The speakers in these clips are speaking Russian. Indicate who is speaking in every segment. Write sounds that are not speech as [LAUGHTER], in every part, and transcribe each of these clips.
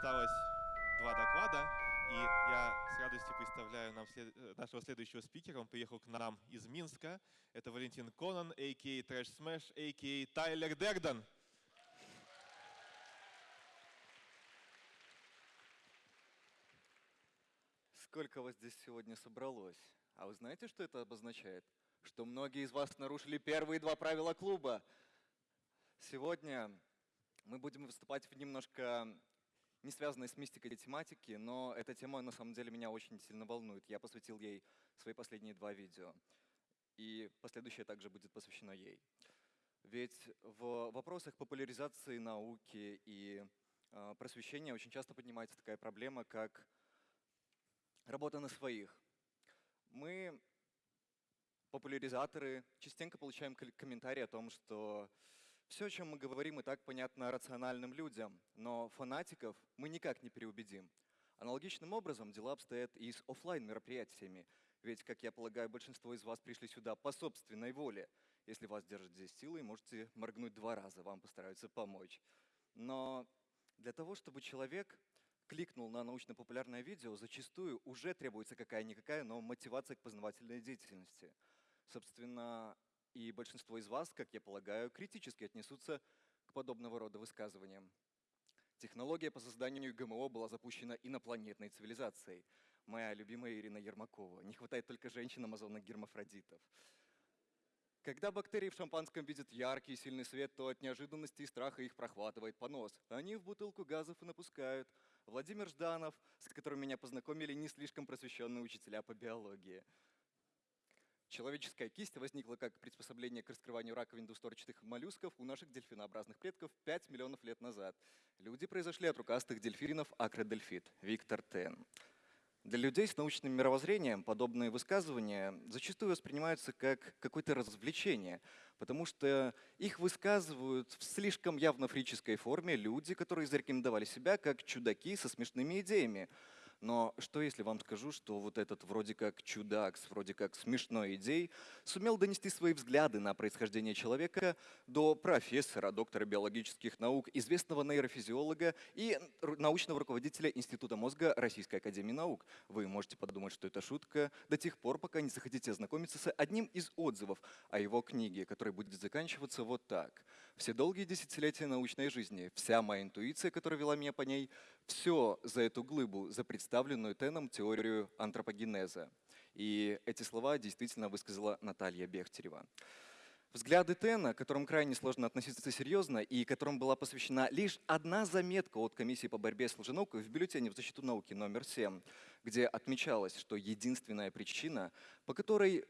Speaker 1: осталось два доклада, и я с радостью представляю нам след- э, нашего следующего спикера. Он приехал к нам из Минска. Это Валентин Конан, a.k.a. Trash Smash, a.k.a. Тайлер Дерден.
Speaker 2: Сколько вас здесь сегодня собралось? А вы знаете, что это обозначает? Что многие из вас нарушили первые два правила клуба. Сегодня мы будем выступать в немножко не связанной с мистикой тематики, но эта тема на самом деле меня очень сильно волнует. Я посвятил ей свои последние два видео. И последующее также будет посвящено ей. Ведь в вопросах популяризации науки и э, просвещения очень часто поднимается такая проблема, как работа на своих. Мы, популяризаторы, частенько получаем комментарии о том, что все, о чем мы говорим, и так понятно рациональным людям, но фанатиков мы никак не переубедим. Аналогичным образом дела обстоят и с оффлайн мероприятиями ведь, как я полагаю, большинство из вас пришли сюда по собственной воле. Если вас держат здесь силой, можете моргнуть два раза, вам постараются помочь. Но для того, чтобы человек кликнул на научно-популярное видео, зачастую уже требуется какая-никакая, но мотивация к познавательной деятельности. Собственно, и большинство из вас, как я полагаю, критически отнесутся к подобного рода высказываниям. Технология по созданию ГМО была запущена инопланетной цивилизацией. Моя любимая Ирина Ермакова. Не хватает только женщин-амазонок-гермафродитов. Когда бактерии в шампанском видят яркий и сильный свет, то от неожиданности и страха их прохватывает понос. Они в бутылку газов и напускают. Владимир Жданов, с которым меня познакомили не слишком просвещенные учителя по биологии. Человеческая кисть возникла как приспособление к раскрыванию раковин двусторчатых моллюсков у наших дельфинообразных предков 5 миллионов лет назад. Люди произошли от рукастых дельфинов акродельфит. Виктор Тен. Для людей с научным мировоззрением подобные высказывания зачастую воспринимаются как какое-то развлечение, потому что их высказывают в слишком явно фрической форме люди, которые зарекомендовали себя как чудаки со смешными идеями. Но что если вам скажу, что вот этот вроде как чудак с вроде как смешной идеей сумел донести свои взгляды на происхождение человека до профессора, доктора биологических наук, известного нейрофизиолога и научного руководителя Института мозга Российской Академии Наук. Вы можете подумать, что это шутка до тех пор, пока не захотите ознакомиться с одним из отзывов о его книге, который будет заканчиваться вот так. Все долгие десятилетия научной жизни, вся моя интуиция, которая вела меня по ней, все за эту глыбу, за представленную Теном теорию антропогенеза. И эти слова действительно высказала Наталья Бехтерева. Взгляды Тена, к которым крайне сложно относиться серьезно и которым была посвящена лишь одна заметка от комиссии по борьбе с лженаукой в бюллетене в защиту науки номер 7, где отмечалось, что единственная причина, по которой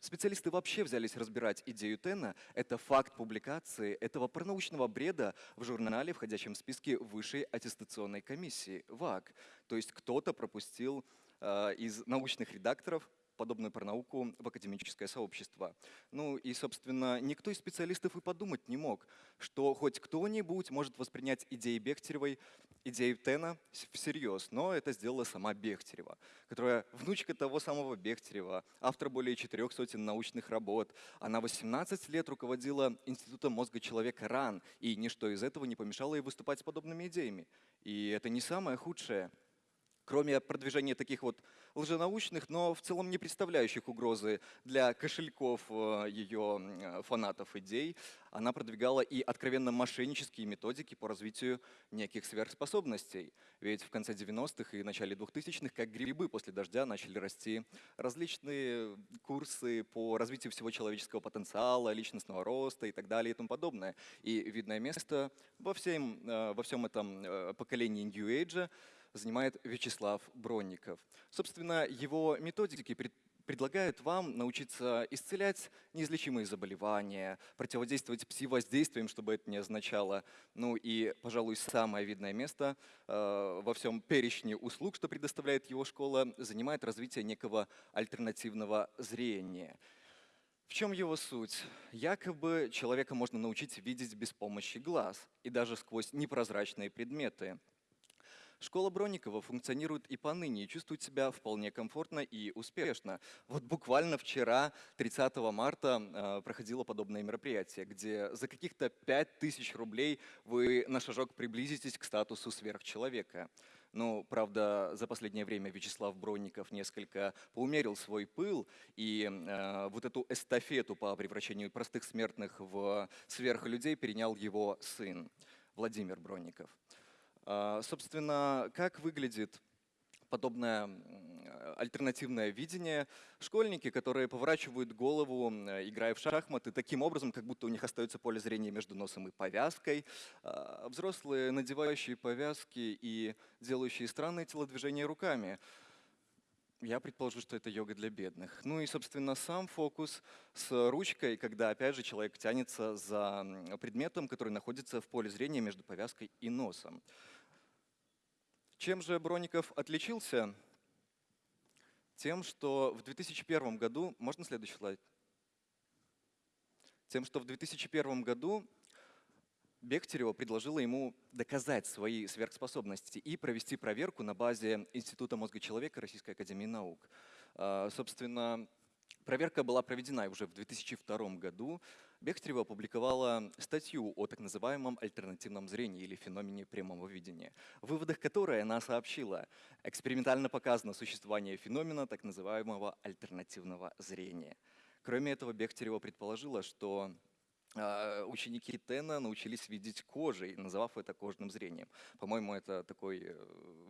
Speaker 2: Специалисты вообще взялись разбирать идею Тена. Это факт публикации этого пронаучного бреда в журнале, входящем в списке высшей аттестационной комиссии, ВАК. То есть кто-то пропустил э, из научных редакторов подобную про науку в академическое сообщество. Ну и, собственно, никто из специалистов и подумать не мог, что хоть кто-нибудь может воспринять идеи Бехтеревой, идеи Тена всерьез, но это сделала сама Бехтерева, которая внучка того самого Бехтерева, автор более четырех сотен научных работ. Она 18 лет руководила Институтом мозга человека РАН, и ничто из этого не помешало ей выступать с подобными идеями. И это не самое худшее кроме продвижения таких вот лженаучных, но в целом не представляющих угрозы для кошельков э, ее фанатов идей, она продвигала и откровенно мошеннические методики по развитию неких сверхспособностей. Ведь в конце 90-х и начале 2000-х, как грибы после дождя, начали расти различные курсы по развитию всего человеческого потенциала, личностного роста и так далее и тому подобное. И видное место во всем, э, во всем этом э, поколении New Age занимает Вячеслав Бронников. Собственно, его методики предлагают вам научиться исцелять неизлечимые заболевания, противодействовать пси-воздействиям, чтобы это не означало. Ну и, пожалуй, самое видное место э, во всем перечне услуг, что предоставляет его школа, занимает развитие некого альтернативного зрения. В чем его суть? Якобы человека можно научить видеть без помощи глаз и даже сквозь непрозрачные предметы. Школа Бронникова функционирует и поныне, и чувствует себя вполне комфортно и успешно. Вот буквально вчера, 30 марта, э, проходило подобное мероприятие, где за каких-то 5000 рублей вы на шажок приблизитесь к статусу сверхчеловека. Ну, правда, за последнее время Вячеслав Бронников несколько поумерил свой пыл, и э, вот эту эстафету по превращению простых смертных в сверхлюдей перенял его сын Владимир Бронников. Э, собственно, как выглядит подобное альтернативное видение. Школьники, которые поворачивают голову, играя в шахматы, таким образом, как будто у них остается поле зрения между носом и повязкой. А взрослые, надевающие повязки и делающие странные телодвижения руками. Я предположу, что это йога для бедных. Ну и, собственно, сам фокус с ручкой, когда, опять же, человек тянется за предметом, который находится в поле зрения между повязкой и носом. Чем же Броников отличился? Тем, что в 2001 году, можно следующий слайд? Тем, что в 2001 году Бехтерева предложила ему доказать свои сверхспособности и провести проверку на базе Института мозга человека Российской Академии Наук. А, собственно, проверка была проведена уже в 2002 году. Бехтерева опубликовала статью о так называемом альтернативном зрении или феномене прямого видения, в выводах которой она сообщила, экспериментально показано существование феномена так называемого альтернативного зрения. Кроме этого, Бехтерева предположила, что ученики Тена научились видеть кожей, называв это кожным зрением. По-моему, это такой э,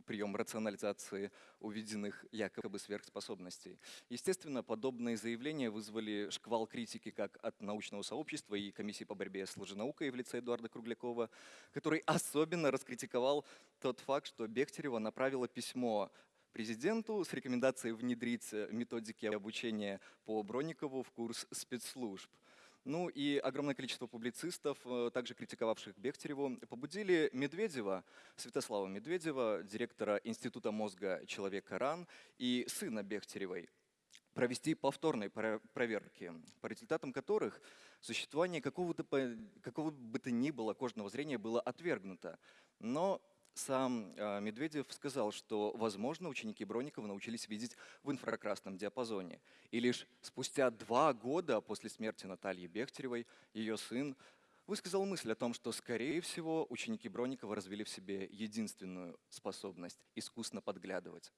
Speaker 2: прием рационализации увиденных якобы сверхспособностей. Естественно, подобные заявления вызвали шквал критики как от научного сообщества и комиссии по борьбе с лженаукой в лице Эдуарда Круглякова, который особенно раскритиковал тот факт, что Бехтерева направила письмо президенту с рекомендацией внедрить методики обучения по Бронникову в курс спецслужб. Ну и огромное количество публицистов, э, также критиковавших Бехтереву, побудили Медведева, Святослава Медведева, директора Института мозга человека РАН и сына Бехтеревой, провести повторные проверки, по результатам которых существование какого-то какого бы то ни было кожного зрения было отвергнуто. Но сам а, Медведев сказал, что, возможно, ученики Бронникова научились видеть в инфракрасном диапазоне. И лишь спустя два года после смерти Натальи Бехтеревой ее сын высказал мысль о том, что, скорее всего, ученики Бронникова развили в себе единственную способность – искусно подглядывать.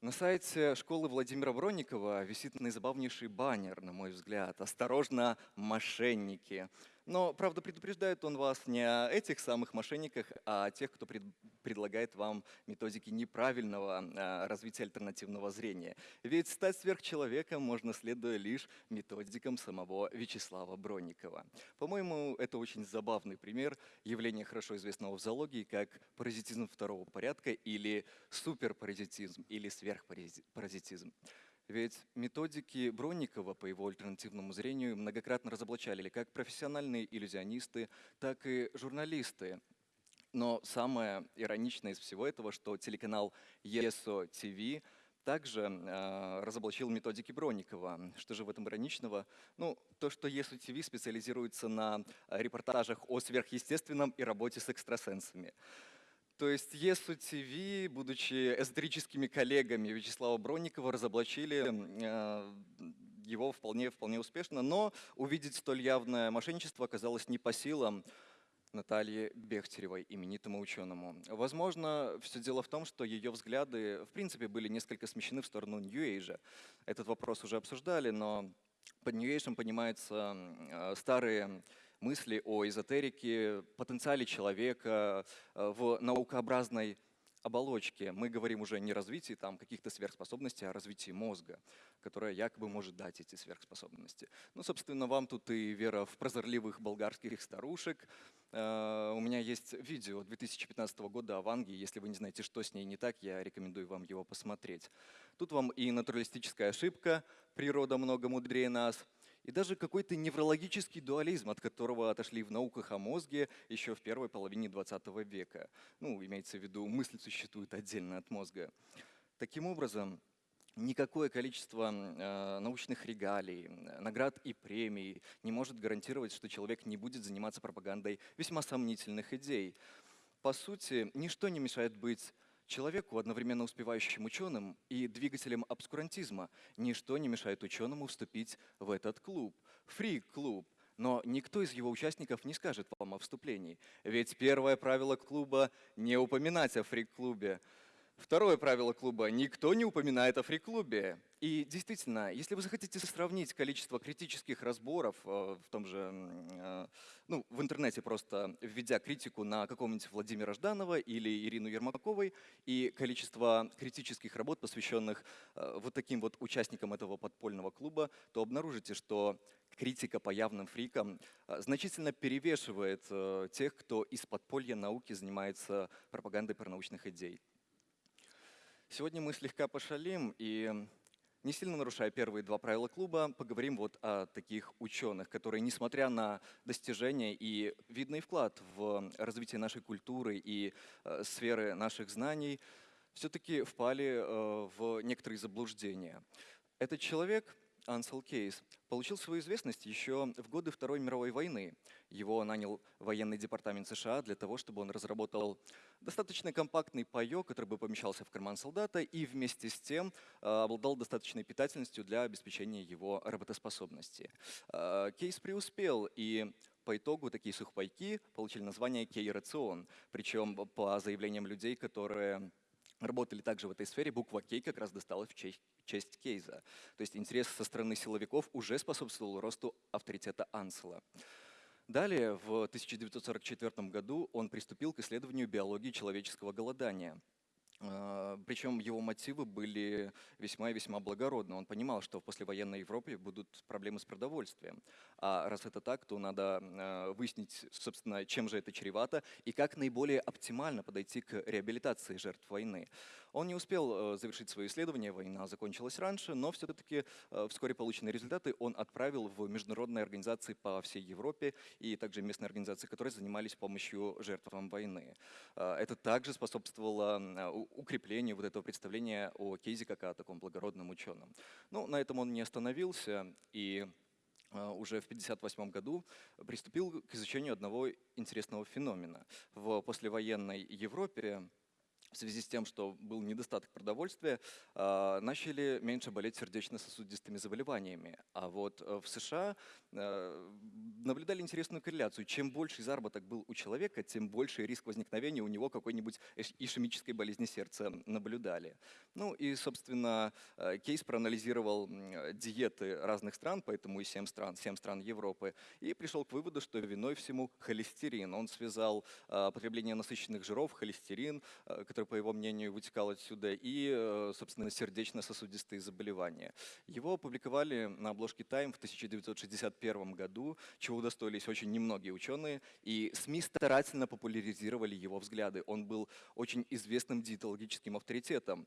Speaker 2: На сайте школы Владимира Бронникова висит наизабавнейший баннер, на мой взгляд. «Осторожно, мошенники!» Но, правда, предупреждает он вас не о этих самых мошенниках, а о тех, кто пред, предлагает вам методики неправильного а, развития альтернативного зрения. Ведь стать сверхчеловеком можно, следуя лишь методикам самого Вячеслава Бронникова. По-моему, это очень забавный пример явления хорошо известного в зоологии как паразитизм второго порядка или суперпаразитизм или сверхпаразитизм. Ведь методики Бронникова по его альтернативному зрению многократно разоблачали как профессиональные иллюзионисты, так и журналисты. Но самое ироничное из всего этого, что телеканал ESO TV также э, разоблачил методики Бронникова. Что же в этом ироничного? Ну, то, что ESO TV специализируется на репортажах о сверхъестественном и работе с экстрасенсами. То есть ЕСУ ТВ, будучи эзотерическими коллегами Вячеслава Бронникова, разоблачили э, его вполне, вполне успешно, но увидеть столь явное мошенничество оказалось не по силам Натальи Бехтеревой, именитому ученому. Возможно, все дело в том, что ее взгляды, в принципе, были несколько смещены в сторону Нью-Эйжа. Этот вопрос уже обсуждали, но под Нью-Эйжем понимаются э, старые мысли о эзотерике, потенциале человека э, в наукообразной оболочке. Мы говорим уже не о развитии там, каких-то сверхспособностей, а о развитии мозга, которое якобы может дать эти сверхспособности. Ну, собственно, вам тут и вера в прозорливых болгарских старушек. Э, у меня есть видео 2015 года о Ванге. Если вы не знаете, что с ней не так, я рекомендую вам его посмотреть. Тут вам и натуралистическая ошибка «природа много мудрее нас», и даже какой-то неврологический дуализм, от которого отошли в науках о мозге еще в первой половине 20 века. Ну, имеется в виду, мысль существует отдельно от мозга. Таким образом, никакое количество э, научных регалий, наград и премий не может гарантировать, что человек не будет заниматься пропагандой весьма сомнительных идей. По сути, ничто не мешает быть человеку, одновременно успевающим ученым и двигателем обскурантизма. Ничто не мешает ученому вступить в этот клуб. Фрик-клуб. Но никто из его участников не скажет вам о вступлении. Ведь первое правило клуба – не упоминать о фрик-клубе. Второе правило клуба – никто не упоминает о фри-клубе. И действительно, если вы захотите сравнить количество критических разборов э, в том же, э, ну, в интернете просто введя критику на какого-нибудь Владимира Жданова или Ирину Ермаковой и количество критических работ, посвященных э, вот таким вот участникам этого подпольного клуба, то обнаружите, что критика по явным фрикам значительно перевешивает тех, кто из подполья науки занимается пропагандой паранаучных идей. Сегодня мы слегка пошалим и, не сильно нарушая первые два правила клуба, поговорим вот о таких ученых, которые, несмотря на достижения и видный вклад в развитие нашей культуры и э, сферы наших знаний, все-таки впали э, в некоторые заблуждения. Этот человек Ансел Кейс получил свою известность еще в годы Второй мировой войны. Его нанял военный департамент США для того, чтобы он разработал достаточно компактный паёк, который бы помещался в карман солдата и вместе с тем э, обладал достаточной питательностью для обеспечения его работоспособности. Э, Кейс преуспел, и по итогу такие сухпайки получили название кей-рацион, причем по заявлениям людей, которые работали также в этой сфере, буква Кей как раз досталась в честь, честь Кейза. То есть интерес со стороны силовиков уже способствовал росту авторитета Ансела. Далее, в 1944 году он приступил к исследованию биологии человеческого голодания – Причем его мотивы были весьма и весьма благородны. Он понимал, что в послевоенной Европе будут проблемы с продовольствием. А раз это так, то надо а, выяснить, собственно, чем же это чревато и как наиболее оптимально подойти к реабилитации жертв войны. Он не успел э, завершить свое исследование, война закончилась раньше, но все-таки э, вскоре полученные результаты он отправил в международные организации по всей Европе и также местные организации, которые занимались помощью жертвам войны. Э, это также способствовало укреплению вот этого представления о Кейзе как о таком благородном ученом. Но на этом он не остановился и уже в 1958 году приступил к изучению одного интересного феномена. В послевоенной Европе в связи с тем, что был недостаток продовольствия, а, начали меньше болеть сердечно-сосудистыми заболеваниями. А вот э, в США наблюдали интересную корреляцию. Чем больше заработок был у человека, тем больше риск возникновения у него какой-нибудь ишемической болезни сердца наблюдали. Ну и, собственно, э, Кейс проанализировал диеты разных стран, поэтому и 7 стран, 7 стран Европы, и пришел к выводу, что виной всему холестерин. Он связал потребление насыщенных жиров, холестерин, который по его мнению, вытекал отсюда, и, э, собственно, сердечно-сосудистые заболевания. Его опубликовали на обложке Time в 1961 году, чего удостоились очень немногие ученые, и СМИ старательно популяризировали его взгляды. Он был очень известным диетологическим авторитетом.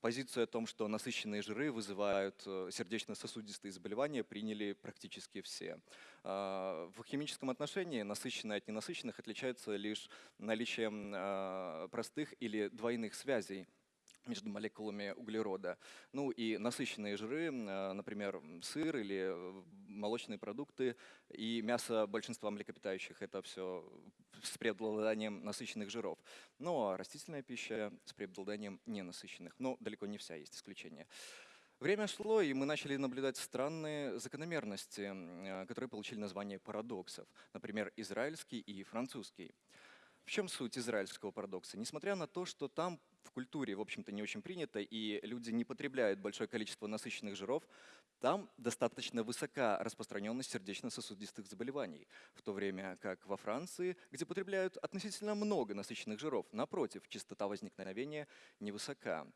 Speaker 2: Позицию о том, что насыщенные жиры вызывают э, сердечно-сосудистые заболевания, приняли практически все. А, в химическом отношении насыщенные от ненасыщенных отличаются лишь наличием а, простых или двойных связей между молекулами углерода. Ну и насыщенные жиры, а, например, сыр или э, молочные продукты и мясо большинства млекопитающих, это все с преобладанием насыщенных жиров. Ну а растительная пища с преобладанием ненасыщенных. Но далеко не вся, есть исключения. Время шло, и мы начали наблюдать странные закономерности, а, которые получили название парадоксов. Например, израильский и французский. В чем суть израильского парадокса? Несмотря на то, что там в культуре, в общем-то, не очень принято, и люди не потребляют большое количество насыщенных жиров, там достаточно высока распространенность сердечно-сосудистых заболеваний, в то время как во Франции, где потребляют относительно много насыщенных жиров, напротив, частота возникновения невысока.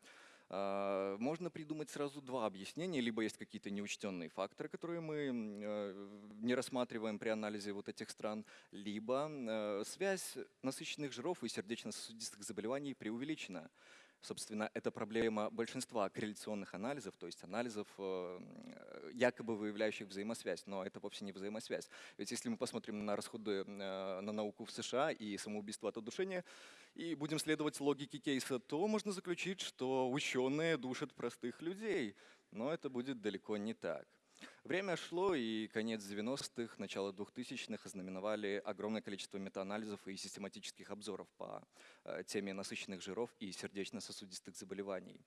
Speaker 2: А, можно придумать сразу два объяснения. Либо есть какие-то неучтенные факторы, которые мы э, не рассматриваем при анализе вот этих стран, либо э, связь насыщенных жиров и сердечно-сосудистых заболеваний преувеличена. Собственно, это проблема большинства корреляционных анализов, то есть анализов, э, якобы выявляющих взаимосвязь, но это вовсе не взаимосвязь. Ведь если мы посмотрим на расходы э, на науку в США и самоубийство от удушения, и будем следовать логике кейса, то можно заключить, что ученые душат простых людей. Но это будет далеко не так. Время шло, и конец 90-х, начало 2000-х ознаменовали огромное количество метаанализов и систематических обзоров по э, теме насыщенных жиров и сердечно-сосудистых заболеваний.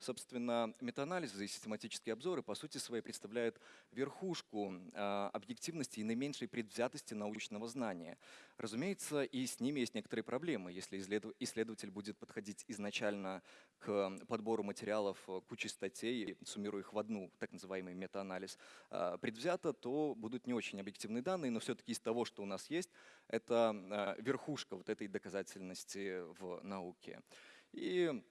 Speaker 2: Собственно, метаанализы и систематические обзоры по сути своей представляют верхушку э, объективности и наименьшей предвзятости научного знания. Разумеется, и с ними есть некоторые проблемы. Если исследователь будет подходить изначально к подбору материалов э, кучи статей, суммируя их в одну, так называемый метаанализ, а, предвзято, то будут не очень объективные данные, но все-таки из того, что у нас есть, это а, верхушка вот этой доказательности в науке. И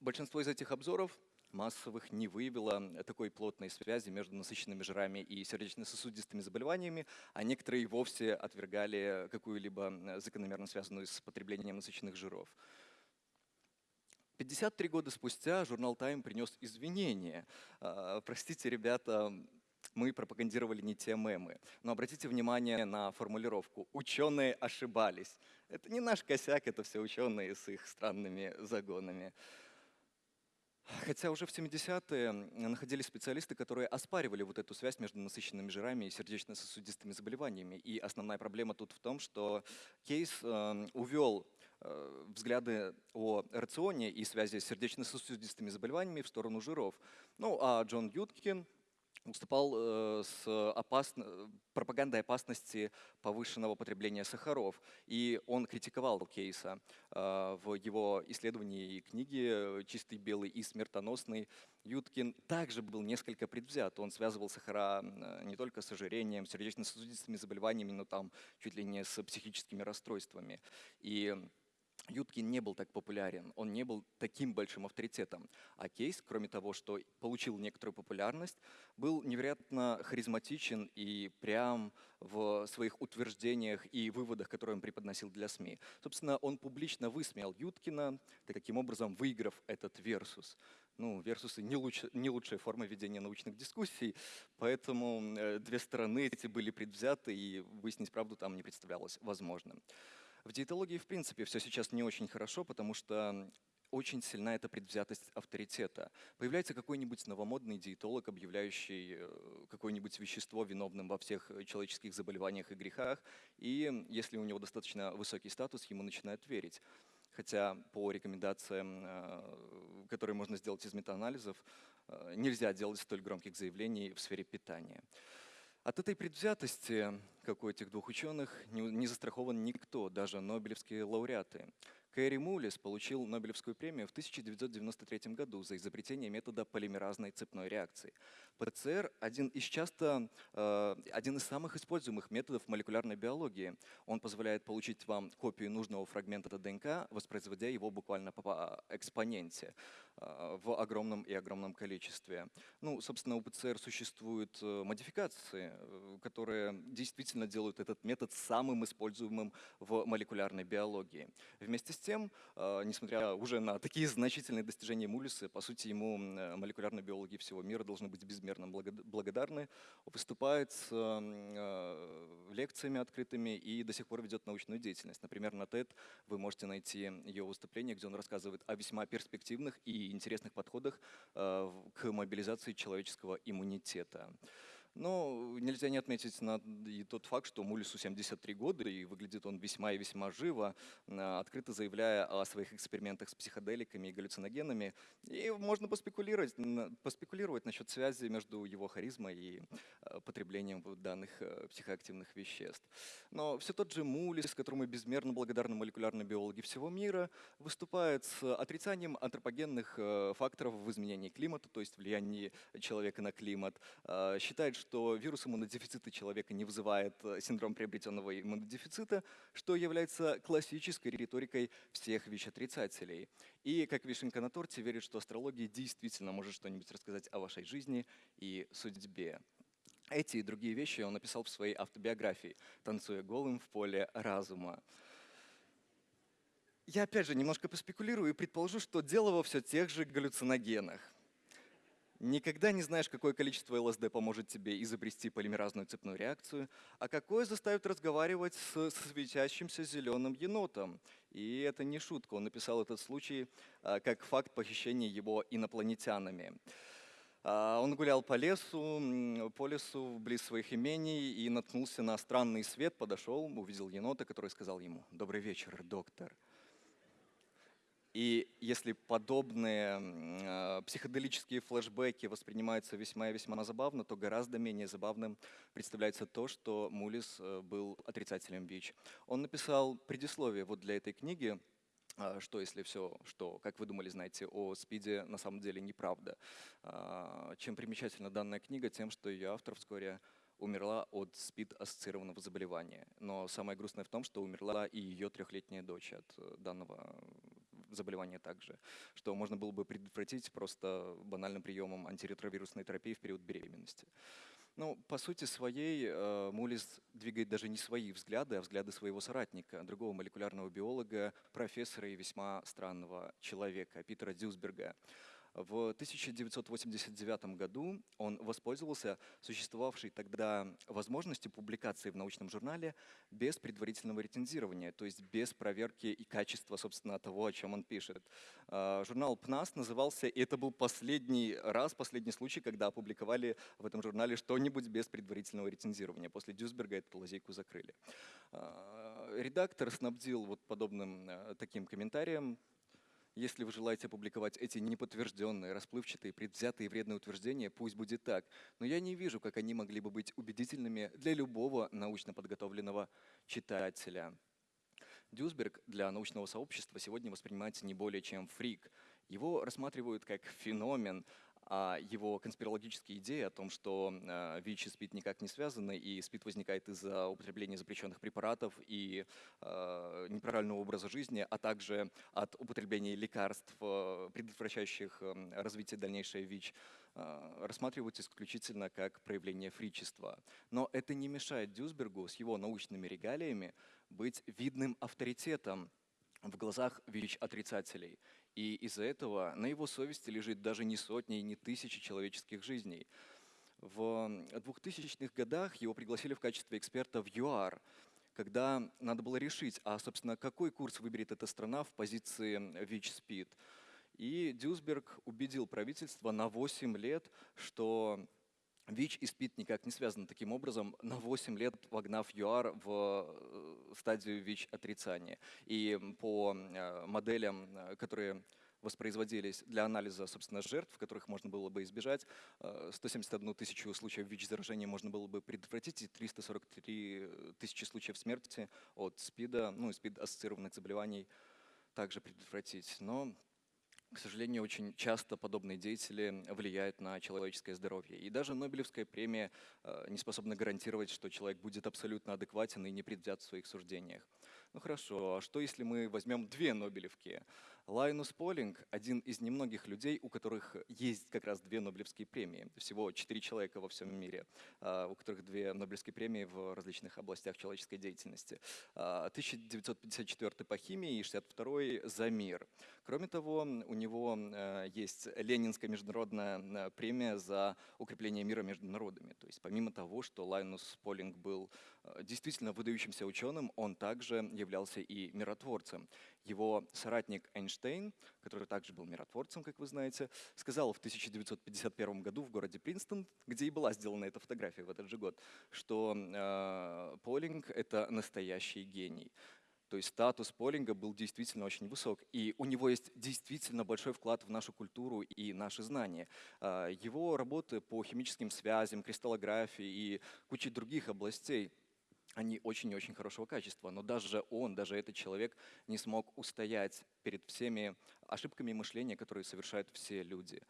Speaker 2: большинство из этих обзоров массовых не выявило такой плотной связи между насыщенными жирами и сердечно-сосудистыми заболеваниями, а некоторые вовсе отвергали какую-либо закономерно связанную с потреблением насыщенных жиров. 53 года спустя журнал Time принес извинения. А, простите, ребята, мы пропагандировали не те мемы. Но обратите внимание на формулировку «ученые ошибались». Это не наш косяк, это все ученые с их странными загонами. Хотя уже в 70-е находились специалисты, которые оспаривали вот эту связь между насыщенными жирами и сердечно-сосудистыми заболеваниями. И основная проблема тут в том, что Кейс э, увел э, взгляды о рационе и связи с сердечно-сосудистыми заболеваниями в сторону жиров. Ну а Джон Юткин выступал э, с опасно, пропагандой опасности повышенного потребления сахаров. И он критиковал Кейса э, в его исследовании и книге «Чистый белый и смертоносный». Юткин также был несколько предвзят. Он связывал сахара не только с ожирением, сердечно-сосудистыми заболеваниями, но там чуть ли не с психическими расстройствами. И Юткин не был так популярен, он не был таким большим авторитетом. А Кейс, кроме того, что получил некоторую популярность, был невероятно харизматичен и прям в своих утверждениях и выводах, которые он преподносил для СМИ. Собственно, он публично высмеял Юткина, таким образом выиграв этот версус. Ну, версусы не, луч, не лучшая форма ведения научных дискуссий, поэтому э, две стороны эти были предвзяты, и выяснить правду там не представлялось возможным. В диетологии, в принципе, все сейчас не очень хорошо, потому что очень сильна эта предвзятость авторитета. Появляется какой-нибудь новомодный диетолог, объявляющий э, какое-нибудь вещество виновным во всех человеческих заболеваниях и грехах, и если у него достаточно высокий статус, ему начинают верить. Хотя по рекомендациям, э, которые можно сделать из метаанализов, э, нельзя делать столь громких заявлений в сфере питания. От этой предвзятости, как у этих двух ученых, не, застрахован никто, даже нобелевские лауреаты. Кэрри Мулис получил Нобелевскую премию в 1993 году за изобретение метода полимеразной цепной реакции. ПЦР – один из часто, э, один из самых используемых методов молекулярной биологии. Он позволяет получить вам копию нужного фрагмента ДНК, воспроизводя его буквально по экспоненте э, в огромном и огромном количестве. Ну, собственно, у ПЦР существуют э, модификации, которые действительно делают этот метод самым используемым в молекулярной биологии. Вместе с тем, э, несмотря уже на такие значительные достижения Мулиса, по сути, ему э, молекулярные биологи всего мира должны быть безмерно благодарны. Выступает с э, лекциями открытыми и до сих пор ведет научную деятельность. Например, на TED вы можете найти ее выступление, где он рассказывает о весьма перспективных и интересных подходах к мобилизации человеческого иммунитета. Но нельзя не отметить на, и тот факт, что Мулису 73 года, и выглядит он весьма и весьма живо, а, открыто заявляя о своих экспериментах с психоделиками и галлюциногенами. И можно поспекулировать, поспекулировать насчет связи между его харизмой и а, потреблением данных а, психоактивных веществ. Но все тот же Мулис, которому безмерно благодарны молекулярные биологи всего мира, выступает с отрицанием антропогенных факторов в изменении климата, то есть влиянии человека на климат, считает, что вирус иммунодефицита человека не вызывает э, синдром приобретенного иммунодефицита, что является классической риторикой всех ВИЧ-отрицателей. И как вишенка на торте верит, что астрология действительно может что-нибудь рассказать о вашей жизни и судьбе. Эти и другие вещи он написал в своей автобиографии «Танцуя голым в поле разума». Я опять же немножко поспекулирую и предположу, что дело во все тех же галлюциногенах. Никогда не знаешь, какое количество ЛСД поможет тебе изобрести полимеразную цепную реакцию, а какое заставит разговаривать с светящимся зеленым енотом. И это не шутка, он написал этот случай а, как факт похищения его инопланетянами. А, Он гулял по лесу, по лесу близ своих имений и наткнулся на странный свет, подошел, увидел енота, который сказал ему «Добрый вечер, доктор». И если подобные а, психоделические флешбеки воспринимаются весьма и весьма забавно, то гораздо менее забавным представляется то, что Мулис э, был отрицателем ВИЧ. Он написал предисловие вот для этой книги, а, что если все, что, как вы думали, знаете о СПИДе, на самом деле неправда. А, Чем примечательна данная книга? Тем, что ее автор вскоре умерла от СПИД-ассоциированного заболевания. Но самое грустное в том, что умерла и ее трехлетняя дочь от э, данного заболевания также, что можно было бы предотвратить просто банальным приемом антиретровирусной терапии в период беременности. Ну, по сути своей, э, Мулис двигает даже не свои взгляды, а взгляды своего соратника, другого молекулярного биолога, профессора и весьма странного человека, Питера Дюсберга. В 1989 году он воспользовался существовавшей тогда возможностью публикации в научном журнале без предварительного рецензирования, то есть без проверки и качества, собственно, того, о чем он пишет. А, Журнал ПНАС назывался, и это был последний раз, последний случай, когда опубликовали в этом журнале что-нибудь без предварительного рецензирования. После Дюсберга эту лазейку закрыли. А, Редактор снабдил вот подобным э, таким комментарием если вы желаете опубликовать эти неподтвержденные, расплывчатые, предвзятые вредные утверждения, пусть будет так. Но я не вижу, как они могли бы быть убедительными для любого научно подготовленного читателя. Дюсберг для научного сообщества сегодня воспринимается не более чем фрик. Его рассматривают как феномен, его конспирологические идеи о том, что э, ВИЧ и СПИД никак не связаны, и СПИД возникает из-за употребления запрещенных препаратов и э, неправильного образа жизни, а также от употребления лекарств, предотвращающих развитие дальнейшее ВИЧ, рассматриваются исключительно как проявление фричества. Но это не мешает Дюсбергу с его научными регалиями быть видным авторитетом в глазах ВИЧ-отрицателей. И из-за этого на его совести лежит даже не сотни и не тысячи человеческих жизней. В 2000-х годах его пригласили в качестве эксперта в ЮАР, когда надо было решить, а, собственно, какой курс выберет эта страна в позиции ВИЧ-СПИД. И Дюсберг убедил правительство на 8 лет, что ВИЧ и СПИД никак не связаны. Таким образом, на 8 лет вогнав ЮАР в э, стадию ВИЧ-отрицания. И по э, моделям, э, которые воспроизводились для анализа, собственно, жертв, которых можно было бы избежать. 171 тысячу случаев ВИЧ-заражения можно было бы предотвратить, и 343 тысячи случаев смерти от СПИДа, ну СПИД-ассоциированных заболеваний также предотвратить. Но к сожалению, очень часто подобные деятели влияют на человеческое здоровье. И даже Нобелевская премия э, не способна гарантировать, что человек будет абсолютно адекватен и не предвзят в своих суждениях. Ну хорошо, а что если мы возьмем две Нобелевки? Лайнус Полинг – один из немногих людей, у которых есть как раз две Нобелевские премии. Всего четыре человека во всем мире, а, у которых две Нобелевские премии в различных областях человеческой деятельности. 1954 а, по химии и 62 за мир. Кроме того, у него а, есть Ленинская международная премия за укрепление мира между народами. То есть помимо того, что Лайнус Полинг был действительно выдающимся ученым, он также являлся и миротворцем. Его соратник Эйнштейн, который также был миротворцем, как вы знаете, сказал в 1951 году в городе Принстон, где и была сделана эта фотография в этот же год, что э, Полинг — это настоящий гений. То есть статус Полинга был действительно очень высок, и у него есть действительно большой вклад в нашу культуру и наши знания. А, его работы по химическим связям, кристаллографии и куче других областей они очень и очень хорошего качества, но даже он, даже этот человек не смог устоять перед всеми ошибками мышления, которые совершают все люди.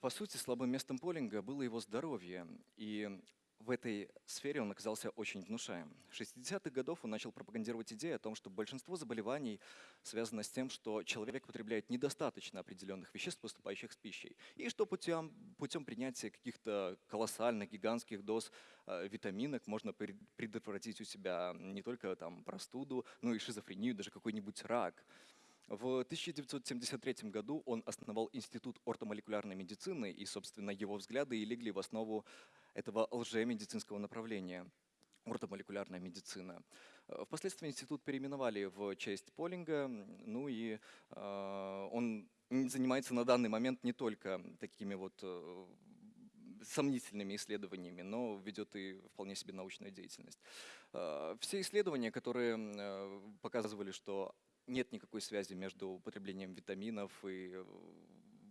Speaker 2: По сути, слабым местом Полинга было его здоровье, и в этой сфере он оказался очень внушаем. В 60-х годов он начал пропагандировать идею о том, что большинство заболеваний связано с тем, что человек потребляет недостаточно определенных веществ, поступающих с пищей, и что путем, путем принятия каких-то колоссальных, гигантских доз э, витаминок можно предотвратить у себя не только там, простуду, но и шизофрению, даже какой-нибудь рак. В 1973 году он основал Институт ортомолекулярной медицины, и, собственно, его взгляды и легли в основу этого лжемедицинского направления ортомолекулярная медицина. Э, впоследствии институт переименовали в честь Полинга, ну и э, он занимается на данный момент не только такими вот э, сомнительными исследованиями, но ведет и вполне себе научную деятельность. Э, Все исследования, которые показывали, что нет никакой связи между употреблением витаминов и э,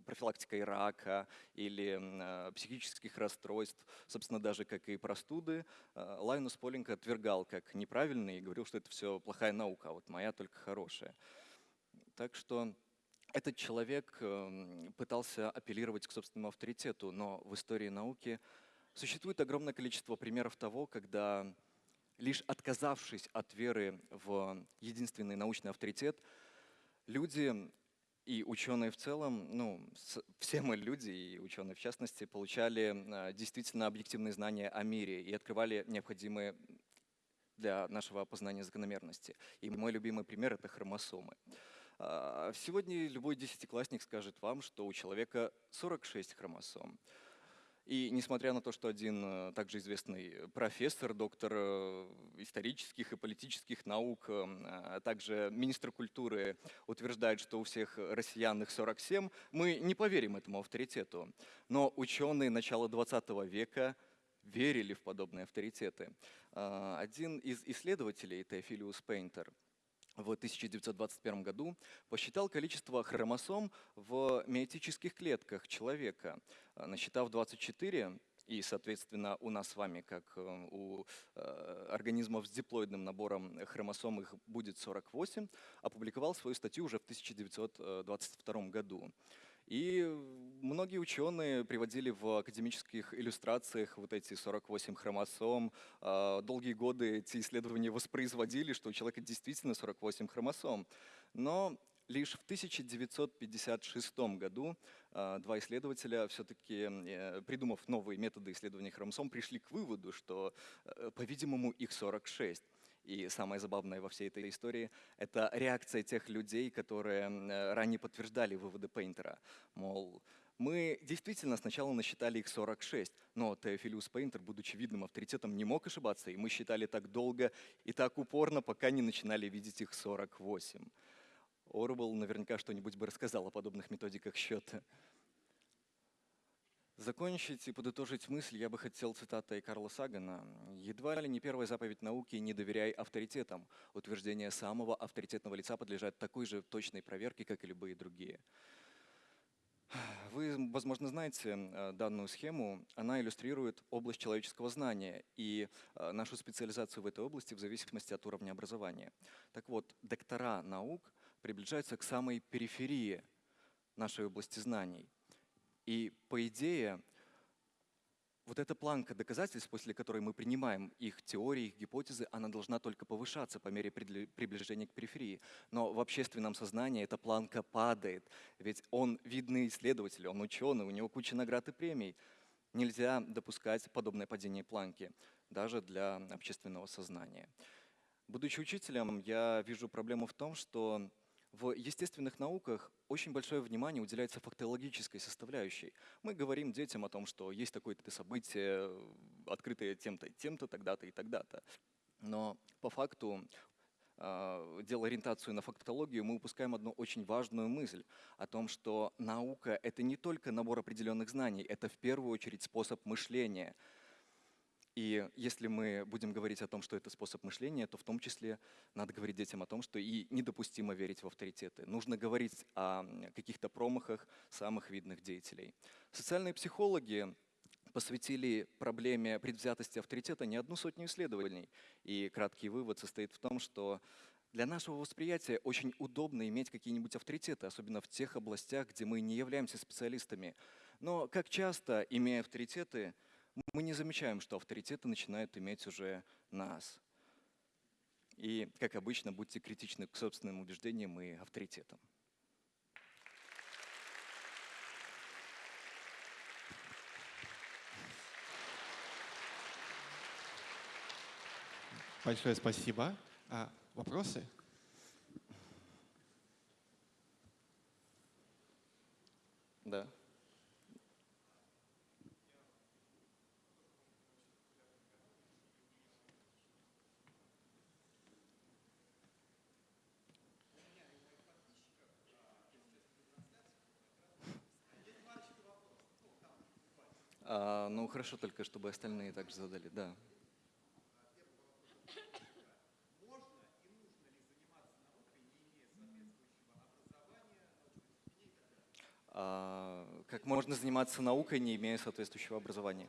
Speaker 2: профилактикой рака или э, психических расстройств, собственно, даже как и простуды, э, Лайнус Полинг отвергал как неправильный и говорил, что это все плохая наука, а вот моя только хорошая. Так что этот человек пытался апеллировать к собственному авторитету, но в истории науки существует огромное количество примеров того, когда лишь отказавшись от веры в единственный научный авторитет, люди и ученые в целом, ну, все мы люди, и ученые в частности, получали э, действительно объективные знания о мире и открывали необходимые для нашего опознания закономерности. И мой любимый пример — это хромосомы. А, Сегодня любой десятиклассник скажет вам, что у человека 46 хромосом. И несмотря на то, что один э, также известный профессор, доктор э, исторических и политических наук, э, а также министр культуры утверждает, что у всех россиян их 47, мы не поверим этому авторитету. Но ученые начала 20 века верили в подобные авторитеты. А, Один из исследователей, Теофилиус Пейнтер, в 1921 году посчитал количество хромосом в миотических клетках человека, а, насчитав 24, и, соответственно, у нас с вами, как э, у э, организмов с диплоидным набором хромосом, их будет 48, опубликовал свою статью уже в 1922 году. И многие ученые приводили в академических иллюстрациях вот эти 48 хромосом. А, Долгие годы эти исследования воспроизводили, что у человека действительно 48 хромосом. Но лишь в 1956 году а, два исследователя, все-таки придумав новые методы исследования хромосом, пришли к выводу, что, э, по-видимому, их 46. И самое забавное во всей этой истории — это реакция тех людей, которые э, ранее подтверждали выводы Пейнтера. Мол, мы действительно сначала насчитали их 46, но Теофилиус Пейнтер, будучи видным авторитетом, не мог ошибаться, и мы считали так долго и так упорно, пока не начинали видеть их 48. Орвелл наверняка что-нибудь бы рассказал о подобных методиках счета. Закончить и подытожить мысль я бы хотел цитатой Карла Сагана. «Едва ли не первая заповедь науки «не доверяй авторитетам». Утверждение самого авторитетного лица подлежат такой же точной проверке, как и любые другие». Вы, возможно, знаете э, данную схему. Она иллюстрирует область человеческого знания и э, нашу специализацию в этой области в зависимости от уровня образования. Так вот, доктора наук приближаются к самой периферии нашей области знаний. И по идее, вот эта планка доказательств, после которой мы принимаем их теории, их гипотезы, она должна только повышаться по мере приближения к периферии. Но в общественном сознании эта планка падает, ведь он видный исследователь, он ученый, у него куча наград и премий. Нельзя допускать подобное падение планки, даже для общественного сознания. Будучи учителем, я вижу проблему в том, что в естественных науках очень большое внимание уделяется фактологической составляющей. Мы говорим детям о том, что есть такое-то событие, открытое тем-то, тем-то, тогда-то и тогда-то. Но по факту, э, делая ориентацию на фактологию, мы упускаем одну очень важную мысль о том, что наука — это не только набор определенных знаний, это в первую очередь способ мышления — и если мы будем говорить о том, что это способ мышления, то в том числе надо говорить детям о том, что и недопустимо верить в авторитеты. Нужно говорить о каких-то промахах самых видных деятелей. Социальные психологи посвятили проблеме предвзятости авторитета не одну сотню исследований. И краткий вывод состоит в том, что для нашего восприятия очень удобно иметь какие-нибудь авторитеты, особенно в тех областях, где мы не являемся специалистами. Но как часто, имея авторитеты, мы не замечаем, что авторитеты начинают иметь уже нас. И, как обычно, будьте критичны к собственным убеждениям и авторитетам.
Speaker 1: Большое спасибо. А, вопросы?
Speaker 2: Да. А, ну, хорошо только, чтобы остальные также задали, да. А, как можно заниматься наукой, не имея соответствующего образования?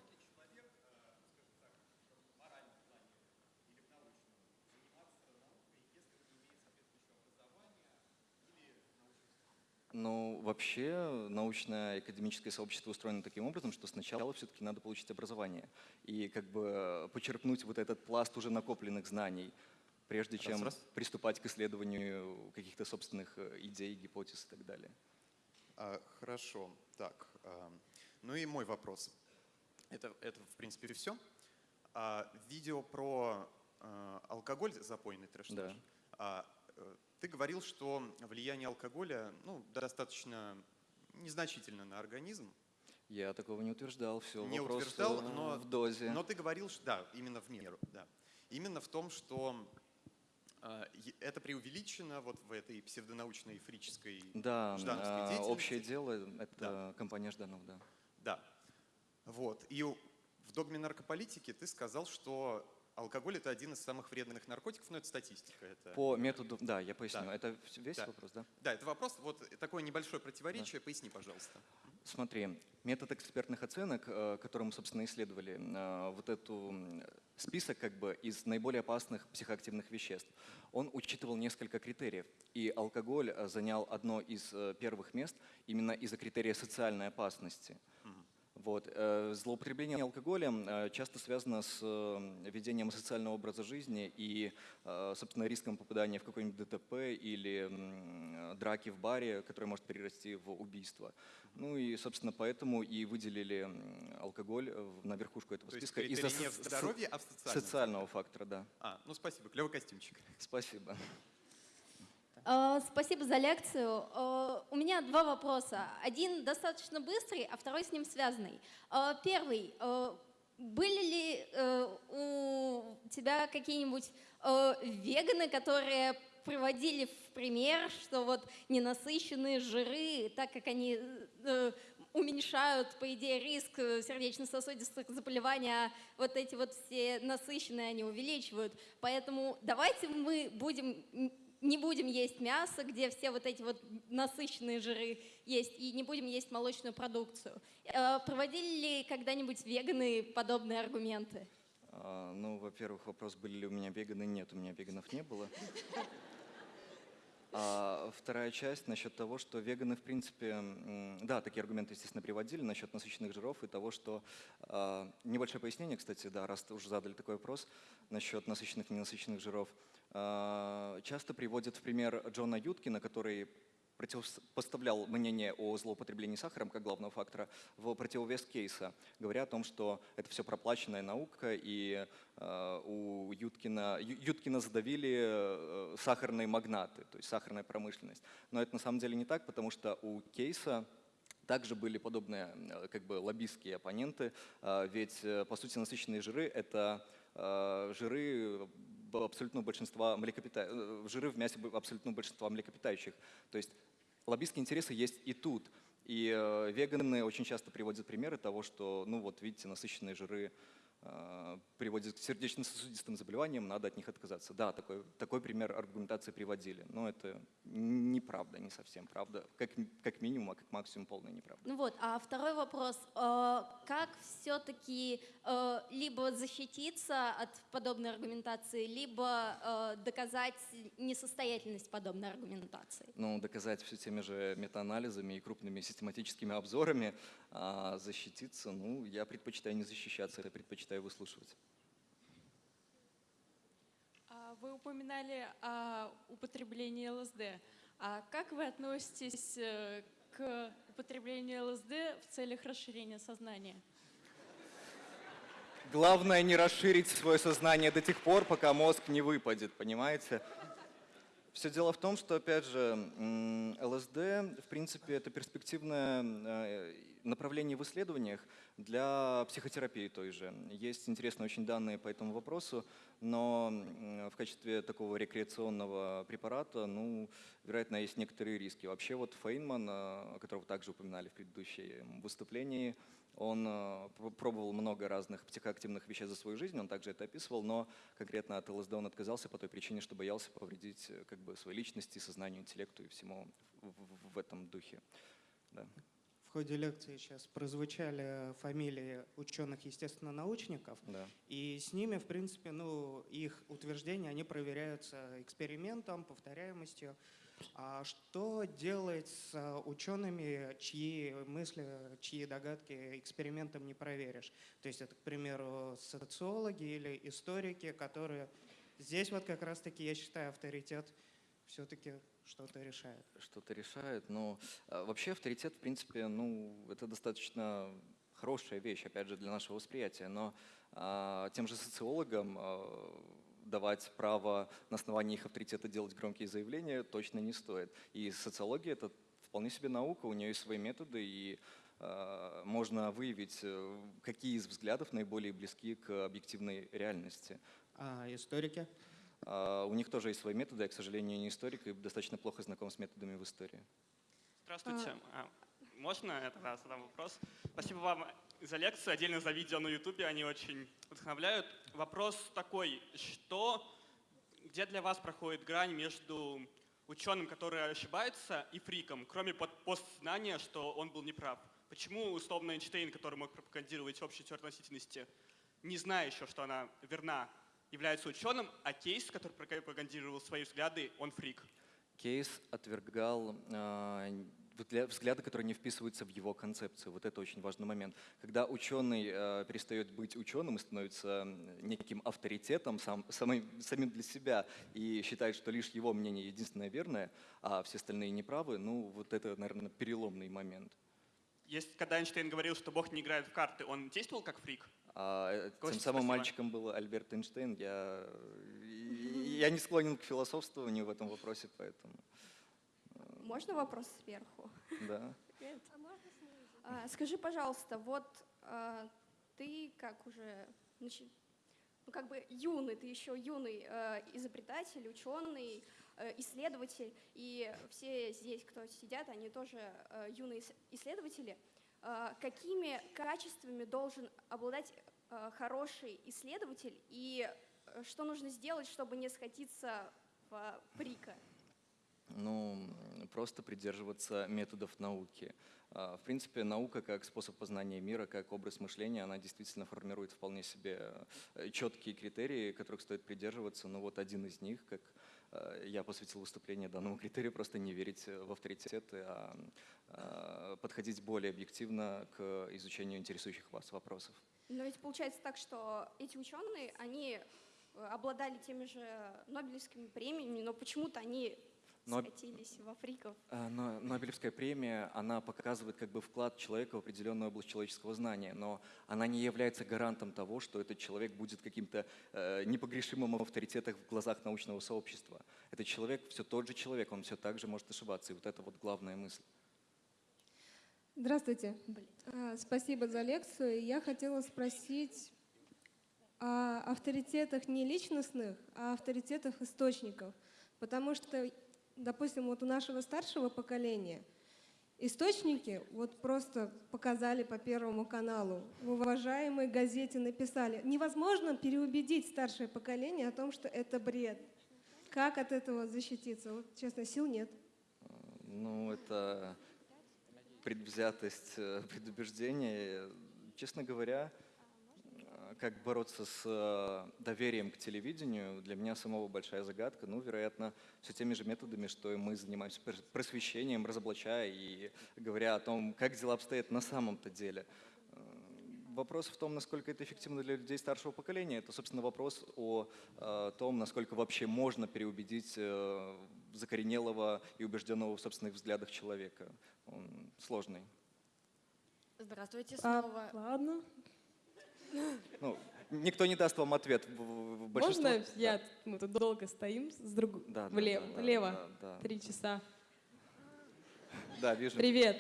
Speaker 2: Ну, вообще, научное академическое сообщество устроено таким образом, что сначала все-таки надо получить образование и как бы почерпнуть вот этот пласт уже накопленных знаний, прежде
Speaker 3: Раз,
Speaker 2: чем
Speaker 3: раз.
Speaker 2: приступать к исследованию каких-то собственных э, идей, гипотез и так далее.
Speaker 3: А, Хорошо, так. а, Ну и мой вопрос. Это, это в принципе, все. Видео про а, алкоголь, запойный трэш
Speaker 2: Да.
Speaker 3: а, э, Ты говорил, что влияние алкоголя ну, достаточно незначительно на организм.
Speaker 2: Я такого не утверждал, все
Speaker 3: Не
Speaker 2: вопрос
Speaker 3: утверждал,
Speaker 2: э,
Speaker 3: но-
Speaker 2: в дозе.
Speaker 3: Но ты говорил, что да, именно в меру, да. Именно в том, что е- это преувеличено вот в этой псевдонаучной фрической
Speaker 2: Да,
Speaker 3: ждановской деятельности.
Speaker 2: общее дело — это компания Жданов, да.
Speaker 3: Да. Вот. И в догме наркополитики ты сказал, что алкоголь это один из самых вредных наркотиков, но это статистика. Это...
Speaker 2: По методу, да, я поясню.
Speaker 3: Да.
Speaker 2: Это весь
Speaker 3: Да.
Speaker 2: вопрос, да?
Speaker 3: Да, это вопрос, вот такое небольшое противоречие, поясни, пожалуйста.
Speaker 2: Смотри, метод экспертных оценок, э, который мы, собственно, исследовали, э, вот эту список как бы из наиболее опасных психоактивных веществ, он учитывал несколько критериев. И алкоголь э, занял одно из первых мест именно из-за критерия социальной опасности.
Speaker 3: Мгм.
Speaker 2: Вот. э, Злоупотребление алкоголем э, часто связано с э, ведением социального образа жизни и, собственно, риском попадания в какой-нибудь ДТП или драки в баре, которое может перерасти в убийство. Ну и, собственно, поэтому и выделили алкоголь на верхушку этого
Speaker 3: То
Speaker 2: списка из-за
Speaker 3: не в
Speaker 2: со-
Speaker 3: здоровье, а
Speaker 2: социального фактора, да.
Speaker 3: А, ну спасибо, клевый костюмчик.
Speaker 2: Спасибо.
Speaker 4: Э, Спасибо за лекцию. Э, У меня два вопроса. Один достаточно быстрый, а второй с ним связанный. Э, Первый. Были ли у тебя какие-нибудь веганы, которые приводили в пример, что вот ненасыщенные жиры, так как они уменьшают, по идее, риск сердечно-сосудистых заболеваний, а вот эти вот все насыщенные они увеличивают. Поэтому давайте мы будем не будем есть мясо, где все вот эти вот насыщенные жиры есть, и не будем есть молочную продукцию. Э, Проводили ли когда-нибудь веганы подобные аргументы?
Speaker 2: А, Ну, во-первых, вопрос, были ли у меня веганы. Нет, у меня веганов не было. А вторая часть насчет того, что веганы, в принципе, да, такие аргументы, естественно, приводили насчет насыщенных жиров и того, что... а, Небольшое пояснение, кстати, да, раз уже задали такой вопрос насчет насыщенных и ненасыщенных жиров. А, Часто приводят в пример Джона Юткина, который противопоставлял мнение о злоупотреблении сахаром как главного фактора в противовес кейса, говоря о том, что это все проплаченная наука, и э, у Юткина, Юткина задавили э, сахарные магнаты, то есть сахарная промышленность. Но это на самом деле не так, потому что у кейса также были подобные э, как бы лоббистские оппоненты, э, ведь э, по сути насыщенные жиры — это э, жиры абсолютного большинства млекопита... э, жиры в мясе абсолютного большинства млекопитающих. То есть лоббистские интересы есть и тут. И э, веганы очень часто приводят примеры того, что, ну вот видите, насыщенные жиры э, приводят к сердечно-сосудистым заболеваниям, надо от них отказаться. Да, такой, такой пример аргументации приводили, но это неправда, не совсем правда. Как, как минимум, а как максимум полная неправда.
Speaker 4: Ну вот, а второй вопрос. Э, Как все-таки либо защититься от подобной аргументации, либо э, доказать несостоятельность подобной аргументации?
Speaker 2: Ну, доказать все теми же метаанализами и крупными систематическими обзорами, а защититься, ну, я предпочитаю не защищаться, я предпочитаю выслушивать.
Speaker 5: А Вы упоминали о употреблении ЛСД. А как вы относитесь э, к употреблению ЛСД в целях расширения сознания?
Speaker 2: Главное не расширить свое сознание до тех пор, пока мозг не выпадет, понимаете? Все дело в том, что, опять же, ЛСД, в принципе, это перспективное направление в исследованиях для психотерапии той же. Есть интересные очень данные по этому вопросу, но в качестве такого рекреационного препарата, ну, вероятно, есть некоторые риски. Вообще вот Фейнман, э, которого также упоминали в предыдущем выступлении, Он э, пр- пробовал много разных психоактивных вещей за свою жизнь, он также это описывал, но конкретно от ЛСД он отказался по той причине, что боялся повредить э, как бы, своей личности, сознанию, интеллекту и всему в- в этом духе. Да.
Speaker 6: В ходе лекции сейчас прозвучали фамилии ученых естественно-научников,
Speaker 2: Да.
Speaker 6: и с ними, в принципе, ну, их утверждения, они проверяются экспериментом, повторяемостью. А что делать с учеными, чьи мысли, чьи догадки экспериментом не проверишь? То есть это, к примеру, социологи или историки, которые здесь вот как раз-таки, я считаю, авторитет все-таки что-то решает.
Speaker 2: что-то решает. Но а, вообще авторитет, в принципе, ну, это достаточно хорошая вещь, опять же, для нашего восприятия. Но а, тем же социологам а, давать право на основании их авторитета делать громкие заявления точно не стоит. И социология — это вполне себе наука, у нее есть свои методы, и а, можно выявить, э, какие из взглядов наиболее близки к объективной реальности.
Speaker 6: А историки?
Speaker 2: А, У них тоже есть свои методы, я, к сожалению, не историк и достаточно плохо знаком с методами в истории.
Speaker 7: Здравствуйте. А, Можно я тогда задам вопрос? Спасибо вам за лекцию, отдельно за видео на Ютубе, они очень вдохновляют. Вопрос такой, что, где для вас проходит грань между ученым, который ошибается, и фриком, кроме под- постзнания, что он был неправ? Почему, условно, Эйнштейн, который мог пропагандировать общую теорию относительности, не зная еще, что она верна, является ученым, а Кейс, который пропагандировал свои взгляды, он фрик?
Speaker 2: Кейс отвергал взгля- взгляды, которые не вписываются в его концепцию. Вот это очень важный момент. Когда ученый а, перестает быть ученым и становится неким авторитетом сам, самым, самим для себя и считает, что лишь его мнение единственное верное, а все остальные неправы, ну вот это, наверное, переломный момент.
Speaker 7: Есть, когда Эйнштейн говорил, что Бог не играет в карты, он действовал как фрик?
Speaker 2: А, э,
Speaker 7: Кость,
Speaker 2: тем самым
Speaker 7: спасибо.
Speaker 2: мальчиком был Альберт Эйнштейн. Я, я не склонен к философствованию в этом вопросе, поэтому
Speaker 4: Можно вопрос сверху?
Speaker 2: да.
Speaker 4: А, Скажи, пожалуйста, вот а, ты как уже, ну как бы юный, ты еще юный э, изобретатель, ученый, э, исследователь, и все здесь, кто сидят, они тоже э, юные ис- исследователи. А, Какими качествами должен обладать э, хороший исследователь, и э, что нужно сделать, чтобы не сходиться в прика?
Speaker 2: Ну, просто придерживаться методов науки. В принципе, наука как способ познания мира, как образ мышления, она действительно формирует вполне себе э, четкие критерии, которых стоит придерживаться. Но вот один из них, как э, я посвятил выступление данному критерию, просто не верить в авторитеты, а а, подходить более объективно к изучению интересующих вас вопросов.
Speaker 4: Но ведь получается так, что эти ученые, они э, обладали теми же Нобелевскими премиями, но почему-то они Скатились в африков.
Speaker 2: А, Но Нобелевская премия, она показывает как бы вклад человека в определенную область человеческого знания, но она не является гарантом того, что этот человек будет каким-то э, непогрешимым авторитетом в глазах научного сообщества. Этот человек все тот же человек, он все так же может ошибаться, и вот это вот главная мысль.
Speaker 8: Здравствуйте. А, Спасибо за лекцию. Я хотела спросить о авторитетах не личностных, а авторитетах источников. Потому что, допустим, вот у нашего старшего поколения источники вот просто показали по Первому каналу. В уважаемой газете написали. Невозможно переубедить старшее поколение о том, что это бред. Как от этого защититься? Вот, честно, сил нет.
Speaker 2: Ну, это предвзятость, э, предубеждение. Честно говоря, как бороться с э, доверием к телевидению, для меня самого большая загадка. Ну, вероятно, все теми же методами, что и мы занимаемся прос- просвещением, разоблачая и говоря о том, как дела обстоят на самом-то деле. Э, Вопрос в том, насколько это эффективно для людей старшего поколения. Это, собственно, вопрос о э, том, насколько вообще можно переубедить закоренелого и убежденного в собственных взглядах человека. Он сложный.
Speaker 5: Здравствуйте
Speaker 8: А,
Speaker 5: снова.
Speaker 8: ладно.
Speaker 2: Ну, никто не даст вам ответ. Большинство-
Speaker 8: Можно я? Мы тут долго стоим с друг...
Speaker 2: Да, да,
Speaker 8: влево,
Speaker 2: да, да,
Speaker 8: влево.
Speaker 2: да, да.
Speaker 8: Три часа.
Speaker 2: Да, вижу.
Speaker 8: Привет.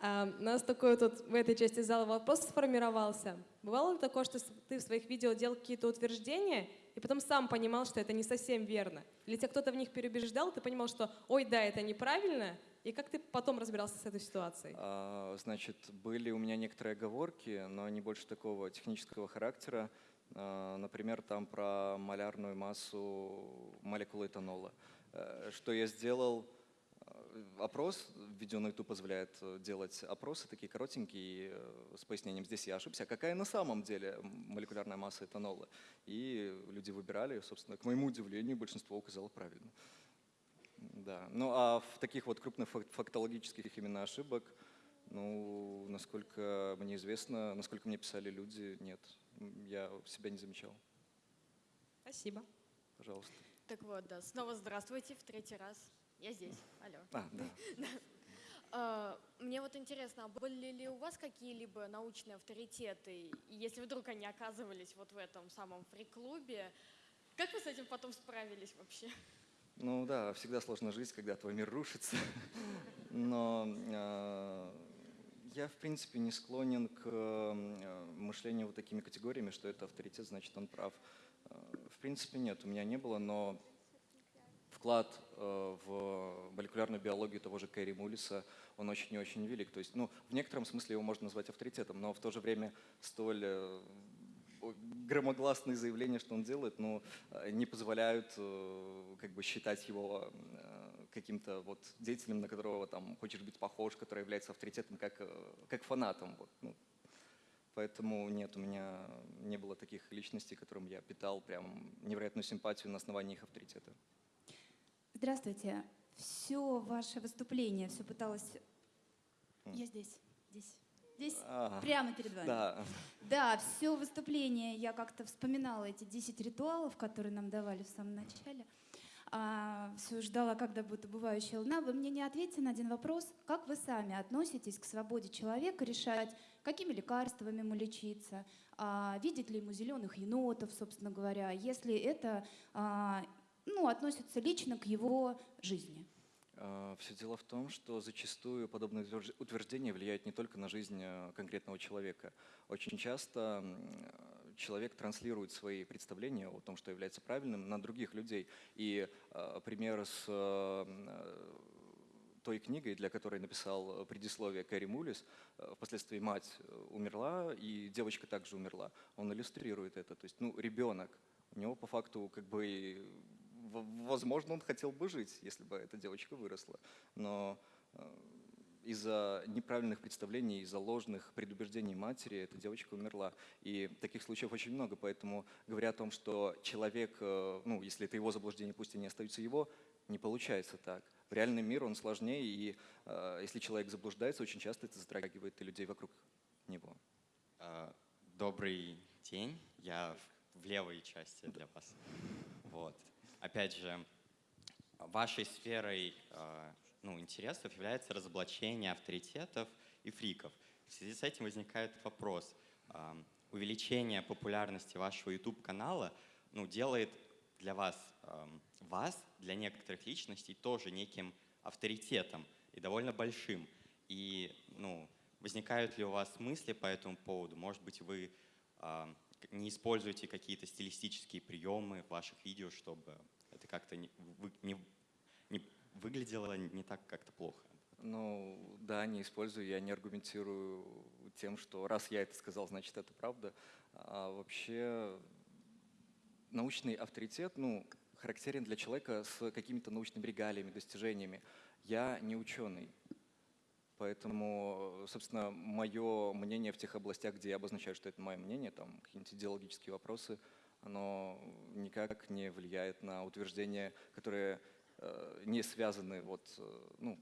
Speaker 8: А, У нас такой тут в этой части зала вопрос сформировался. Бывало ли такое, что ты в своих видео делал какие-то утверждения, и потом сам понимал, что это не совсем верно? Или тебя кто-то в них переубеждал, ты понимал, что ой, да, это неправильно,
Speaker 9: И как ты потом разбирался с этой ситуацией?
Speaker 2: А, Значит, были у меня некоторые оговорки, но они больше такого технического характера. А, Например, там про малярную массу молекулы этанола. Э, Что я сделал? Э, Опрос, видео на YouTube позволяет э, делать опросы такие коротенькие э, с пояснением. Здесь я ошибся. А какая на самом деле молекулярная масса этанола? И люди выбирали, собственно, к моему удивлению, большинство указало правильно. Да. Ну а в таких вот крупных фак- фактологических именно ошибок, ну, насколько мне известно, насколько мне писали люди, нет. Я себя не замечал.
Speaker 9: Спасибо.
Speaker 2: Пожалуйста.
Speaker 10: Так вот, да, снова здравствуйте в третий раз. Я здесь, алло.
Speaker 2: А, да. [LAUGHS]
Speaker 10: А, Мне вот интересно, а были ли у вас какие-либо научные авторитеты, и если вдруг они оказывались вот в этом самом фри-клубе, как вы с этим потом справились вообще?
Speaker 2: Ну да, всегда сложно жить, когда твой мир рушится. Но э, я, в принципе, не склонен к э, мышлению вот такими категориями, что это авторитет, значит, он прав. Э, В принципе, нет, у меня не было, но вклад в молекулярную биологию того же Кэрри Мулиса, он очень и очень велик. То есть, ну, в некотором смысле его можно назвать авторитетом, но в то же время столь громогласные заявления, что он делает, ну, э, не позволяют э, как бы считать его э, каким-то вот деятелем, на которого там хочешь быть похож, который является авторитетом как, как фанатом. Вот, ну. Поэтому нет, у меня не было таких личностей, которым я питал прям невероятную симпатию на основании их авторитета.
Speaker 11: Здравствуйте. Все ваше выступление, все пыталась... Я здесь, здесь, здесь,
Speaker 2: А,
Speaker 11: прямо перед вами.
Speaker 2: Да.
Speaker 11: Да, все выступление, я как-то вспоминала эти 10 ритуалов, которые нам давали в самом начале. все ждала, когда будет убывающая луна. Вы мне не ответите на один вопрос. Как вы сами относитесь к свободе человека решать, какими лекарствами ему лечиться, а, видеть ли ему зеленых енотов, собственно говоря, если это а, ну, относится лично к его жизни?
Speaker 2: Все дело в том, что зачастую подобные утверж- утверждения влияют не только на жизнь э, конкретного человека. Очень часто э, человек транслирует свои представления о том, что является правильным, на других людей. И э, пример с э, э, той книгой, для которой написал э, предисловие Кэрри Мулис, э, впоследствии мать э, умерла, и девочка также умерла. Он иллюстрирует это. То есть, ну, ребенок, у него по факту как бы возможно, он хотел бы жить, если бы эта девочка выросла. Но э, из-за неправильных представлений, из-за ложных предубеждений матери эта девочка умерла. И таких случаев очень много, поэтому говоря о том, что человек, э, ну, если это его заблуждение, пусть они остаются его, не получается так. В реальный мир он сложнее, и э, если человек заблуждается, очень часто это затрагивает и людей вокруг него.
Speaker 12: А, Добрый день. Я в левой части для вас. Вот. Опять же, вашей сферой а, ну, интересов является разоблачение авторитетов и фриков. В связи с этим возникает вопрос. а, Увеличение популярности вашего YouTube-канала ну, делает для вас, ам, вас, для некоторых личностей, тоже неким авторитетом и довольно большим. И ну, возникают ли у вас мысли по этому поводу? Может быть, вы не используете какие-то стилистические приемы в ваших видео, чтобы это как-то не, не- не выглядело не так как-то плохо?
Speaker 2: Ну, да, не использую, я не аргументирую тем, что раз я это сказал, значит это правда. А вообще научный авторитет, ну, характерен для человека с какими-то научными регалиями, достижениями. Я не ученый, поэтому, собственно, мое мнение в тех областях, где я обозначаю, что это мое мнение, там какие-нибудь идеологические вопросы, оно никак не влияет на утверждения, которые э, не связаны вот, э, ну,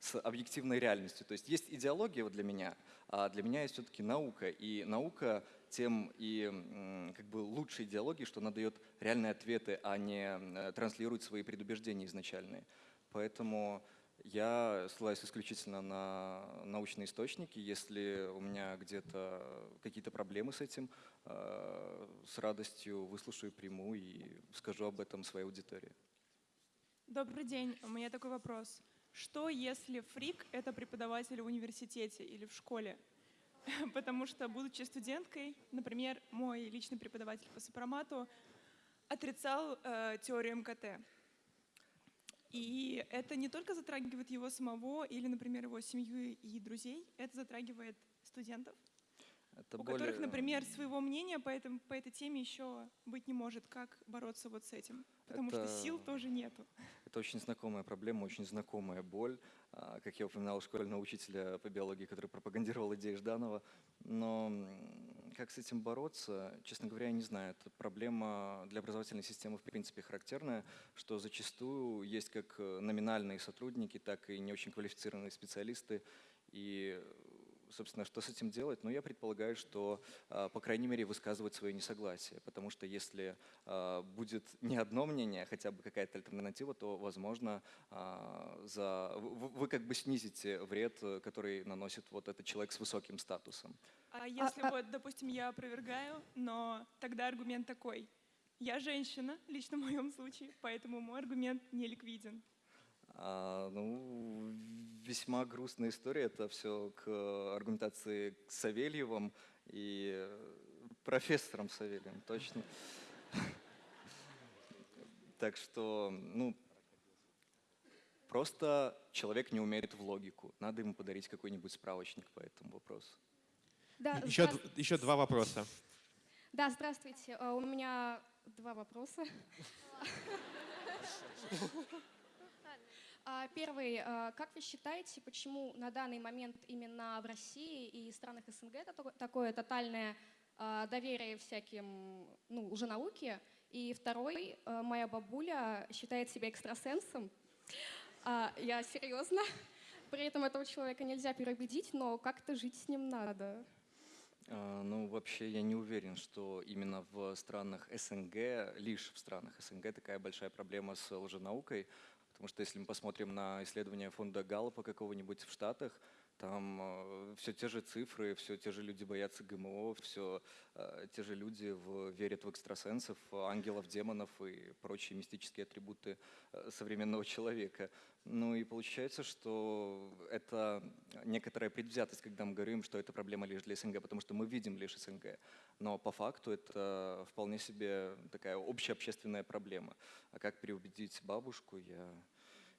Speaker 2: с объективной реальностью. То есть есть идеология вот для меня, а для меня есть все-таки наука. И наука тем и как бы лучше идеологии, что она дает реальные ответы, а не э, транслирует свои предубеждения изначальные. Поэтому я ссылаюсь исключительно на научные источники. Если у меня где-то какие-то проблемы с этим, э, с радостью выслушаю, приму и скажу об этом своей аудитории.
Speaker 13: Добрый день. У меня такой вопрос. Что, если фрик — это преподаватель в университете или в школе? [LAUGHS] Потому что, будучи студенткой, например, мой личный преподаватель по сопромату отрицал э, теорию МКТ. И это не только затрагивает его самого или, например, его семью и друзей, это затрагивает студентов,
Speaker 2: Это
Speaker 13: у
Speaker 2: более-
Speaker 13: которых, например, своего мнения по, этому, по этой теме еще быть не может. Как бороться вот с этим? Потому что
Speaker 2: Это-
Speaker 13: сил тоже нету.
Speaker 2: Это очень знакомая проблема, очень знакомая боль. А, Как я упоминал, школьного учителя по биологии, который пропагандировал идеи Жданова. Но как с этим бороться, честно говоря, я не знаю. Это проблема для образовательной системы в принципе характерная, что зачастую есть как э, номинальные сотрудники, так и не очень квалифицированные специалисты. И собственно, что с этим делать? Ну, я предполагаю, что, а, по крайней мере, высказывать свое несогласие, потому что если а, будет не одно мнение, а хотя бы какая-то альтернатива, то, возможно, а, за... вы, как бы снизите вред, э, который наносит вот этот человек с высоким статусом.
Speaker 13: А если вот, допустим, я опровергаю, но тогда аргумент такой. Я женщина, лично в моем случае, поэтому мой аргумент не ликвиден.
Speaker 2: А, ну, весьма грустная история. Это все к аргументации к Савельевым и э, профессором Савельевым, точно. Так что, ну, просто человек не умеет в логику. Надо ему подарить какой-нибудь справочник по этому вопросу.
Speaker 4: Да,
Speaker 1: Еще, еще два вопроса.
Speaker 4: Да, здравствуйте. Э, У меня два вопроса. [LAUGHS] А, Первый. э, Как вы считаете, почему на данный момент именно в России и странах СНГ это тако- такое тотальное э, доверие всяким, ну, уже науке? И второй. Моя бабуля считает себя экстрасенсом. А, Я серьезно. При этом этого человека нельзя переубедить, но как-то жить с ним надо.
Speaker 2: А, Ну, вообще, я не уверен, что именно в странах СНГ, лишь в странах СНГ такая большая проблема с лженаукой, потому что если мы посмотрим на исследования фонда Галлопа какого-нибудь в Штатах, там все те же цифры, все те же люди боятся ГМО, все те же люди в- верят в экстрасенсов, ангелов, демонов и прочие мистические атрибуты э, современного человека. Ну и получается, что это некоторая предвзятость, когда мы говорим, что это проблема лишь для СНГ, потому что мы видим лишь СНГ. Но по факту это вполне себе такая общеобщественная проблема. А как переубедить бабушку, я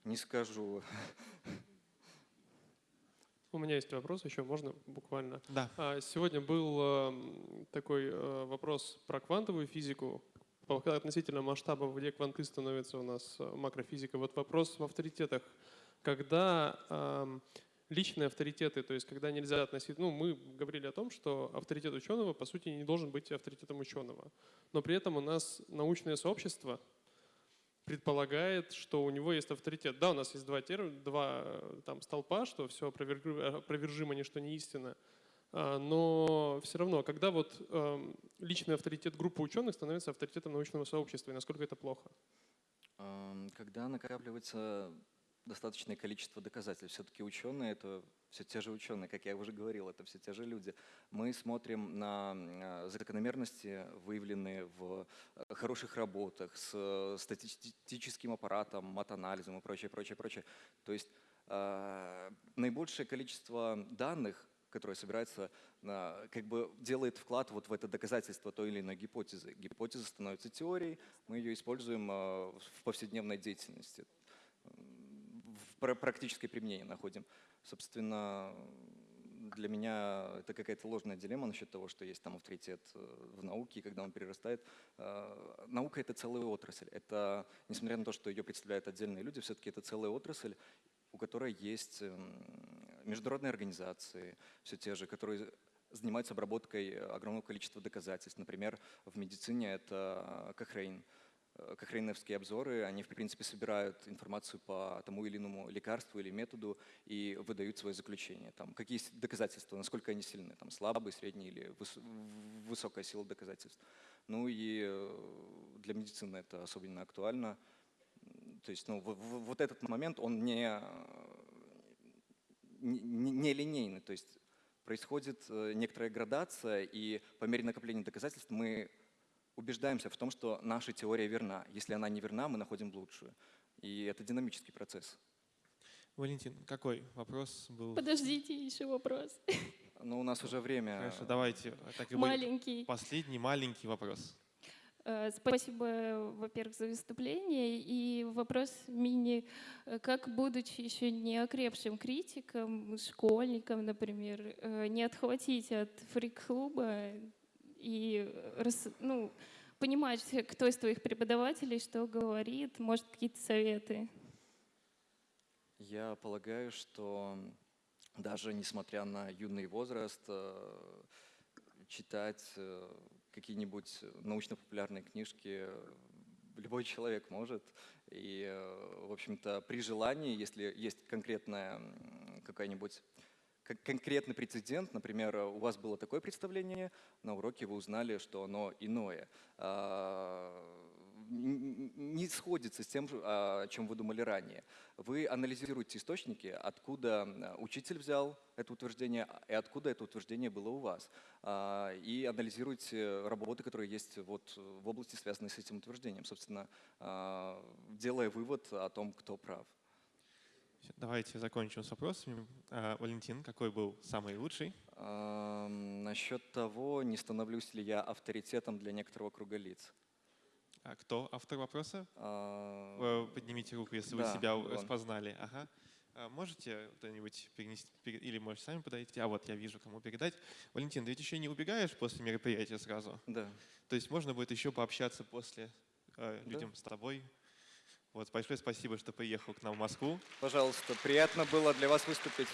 Speaker 2: не скажу.
Speaker 14: У меня есть вопрос еще, можно буквально?
Speaker 1: Да.
Speaker 14: А, Сегодня был эм, такой э, вопрос про квантовую физику, по- относительно масштаба, где кванты становятся у нас э, макрофизика. Вот вопрос в авторитетах. Когда эм, личные авторитеты, то есть когда нельзя относить, ну мы говорили о том, что авторитет ученого по сути не должен быть авторитетом ученого, но при этом у нас научное сообщество предполагает, что у него есть авторитет. Да, у нас есть два, тер... два э, там, столпа, что все опровержимо, ничто не истина. А, Но все равно, когда вот эм, личный авторитет группы ученых становится авторитетом научного сообщества, и насколько это плохо?
Speaker 2: Когда накапливается достаточное количество доказательств, все-таки ученые это все те же ученые, как я уже говорил, это все те же люди. Мы смотрим на э, закономерности, выявленные в э, хороших работах, с э, статистическим аппаратом, матанализом и прочее, прочее, прочее. То есть э, наибольшее количество данных, которое собирается, э, как бы делает вклад вот в это доказательство той или иной гипотезы. Гипотеза становится теорией, мы ее используем э, в повседневной деятельности в пра- практическое применение находим. Собственно, для меня это какая-то ложная дилемма насчет того, что есть там авторитет э, в науке, и когда он перерастает. Э, Наука — это целая отрасль. Это, несмотря на то, что ее представляют отдельные люди, все-таки это целая отрасль, у которой есть эм, международные организации, все те же, которые занимаются обработкой огромного количества доказательств. Например, в медицине это Кохрейн. Э, Кохрейновские обзоры, они, в принципе, собирают информацию по тому или иному лекарству или методу и выдают свои заключения. Там, какие доказательства, насколько они сильны, там, слабые, средние или выс- высокая сила доказательств. Ну и э, для медицины это особенно актуально. То есть ну, вот этот момент, он не, не, не- не линейный. То есть происходит э, некоторая градация, и по мере накопления доказательств мы убеждаемся в том, что наша теория верна. Если она не верна, мы находим лучшую. И это динамический процесс.
Speaker 1: Валентин, какой вопрос был?
Speaker 10: Подождите, еще вопрос.
Speaker 2: Но у нас уже время.
Speaker 1: Хорошо, давайте. Так и будет.
Speaker 10: Маленький.
Speaker 1: Последний маленький вопрос.
Speaker 15: Э, Спасибо, во-первых, за выступление. И вопрос мини, э, как, будучи еще не окрепшим критиком, школьником, например, э, не отхватить от фрик-клуба и ну, понимать, кто из твоих преподавателей что говорит, может, какие-то советы?
Speaker 2: Я полагаю, что даже несмотря на юный возраст, читать какие-нибудь научно-популярные книжки любой человек может. И, э, в общем-то, при желании, если есть конкретная какая-нибудь кон- конкретный прецедент, например, у вас было такое представление, на уроке вы узнали, что оно иное. Не сходится с тем, же, а, о чем вы думали ранее. Вы анализируете источники, откуда а, учитель взял это утверждение и откуда это утверждение было у вас. А, И анализируете работы, которые есть вот в области, связанной с этим утверждением, собственно, делая вывод о том, кто прав.
Speaker 1: Давайте закончим с вопросами. Валентин, какой был самый лучший?
Speaker 2: Насчет того, не становлюсь ли я авторитетом для некоторого круга лиц.
Speaker 1: А кто автор вопроса?
Speaker 2: А,
Speaker 1: Э, Поднимите руку, если вы
Speaker 2: да,
Speaker 1: себя
Speaker 2: он.
Speaker 1: распознали. Ага. А Можете кто-нибудь перенести, пере- или можете сами подойти? А вот я вижу, кому передать. Валентин, ты ведь еще не убегаешь после мероприятия сразу?
Speaker 2: Да.
Speaker 1: То есть можно будет еще пообщаться после э,
Speaker 2: Да.
Speaker 1: людям с тобой. Вот, большое спасибо, что приехал к нам в Москву.
Speaker 2: Пожалуйста, приятно было для вас выступить.